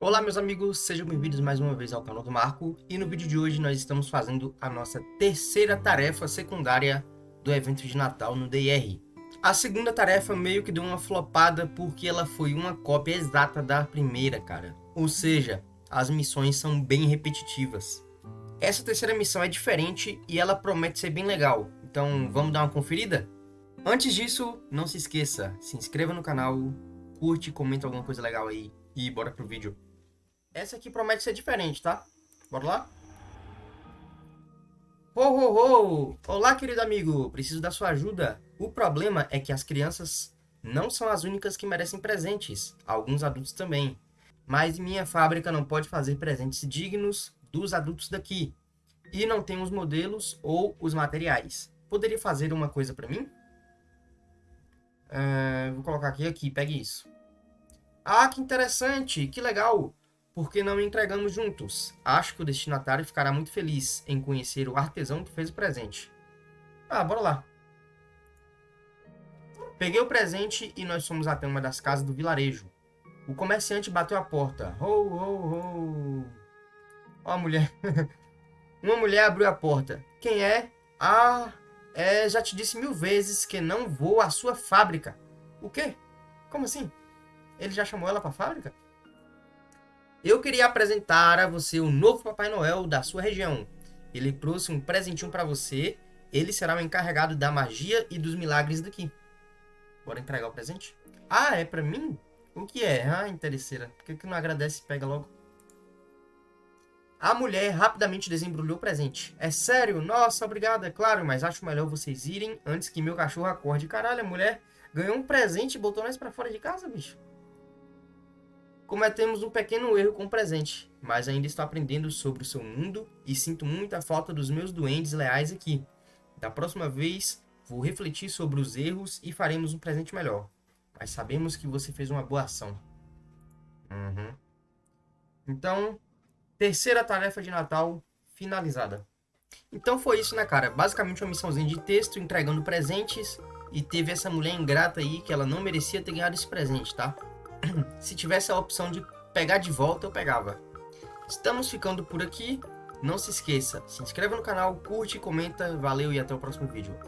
Olá meus amigos, sejam bem-vindos mais uma vez ao canal do Marco e no vídeo de hoje nós estamos fazendo a nossa terceira tarefa secundária do evento de Natal no DR. A segunda tarefa meio que deu uma flopada porque ela foi uma cópia exata da primeira, cara. Ou seja, as missões são bem repetitivas. Essa terceira missão é diferente e ela promete ser bem legal, então vamos dar uma conferida? Antes disso, não se esqueça, se inscreva no canal, curte, comenta alguma coisa legal aí e bora pro vídeo. Essa aqui promete ser diferente, tá? Bora lá? Ho, ho, ho! Olá, querido amigo! Preciso da sua ajuda. O problema é que as crianças não são as únicas que merecem presentes. Alguns adultos também. Mas minha fábrica não pode fazer presentes dignos dos adultos daqui. E não tem os modelos ou os materiais. Poderia fazer uma coisa para mim? Uh, vou colocar aqui, aqui, pegue isso. Ah, que interessante, que legal porque não entregamos juntos. Acho que o destinatário ficará muito feliz em conhecer o artesão que fez o presente. Ah, bora lá. Peguei o presente e nós fomos até uma das casas do vilarejo. O comerciante bateu a porta. Ho, ho, ho. Ó a mulher. uma mulher abriu a porta. Quem é? Ah, é, já te disse mil vezes que não vou à sua fábrica. O quê? Como assim? Ele já chamou ela para a fábrica? Eu queria apresentar a você o novo Papai Noel da sua região. Ele trouxe um presentinho para você. Ele será o encarregado da magia e dos milagres daqui. Bora entregar o presente? Ah, é para mim? O que é? Ah, interesseira. Por que, que não agradece e pega logo? A mulher rapidamente desembrulhou o presente. É sério? Nossa, obrigada, é claro, mas acho melhor vocês irem antes que meu cachorro acorde. Caralho, a mulher ganhou um presente e botou nós pra fora de casa, bicho. Cometemos um pequeno erro com o presente, mas ainda estou aprendendo sobre o seu mundo e sinto muita falta dos meus duendes leais aqui. Da próxima vez, vou refletir sobre os erros e faremos um presente melhor. Mas sabemos que você fez uma boa ação. Uhum. Então, terceira tarefa de Natal finalizada. Então foi isso, né, cara? Basicamente uma missãozinha de texto, entregando presentes. E teve essa mulher ingrata aí que ela não merecia ter ganhado esse presente, tá? se tivesse a opção de pegar de volta, eu pegava. Estamos ficando por aqui. Não se esqueça, se inscreva no canal, curte, comenta, valeu e até o próximo vídeo.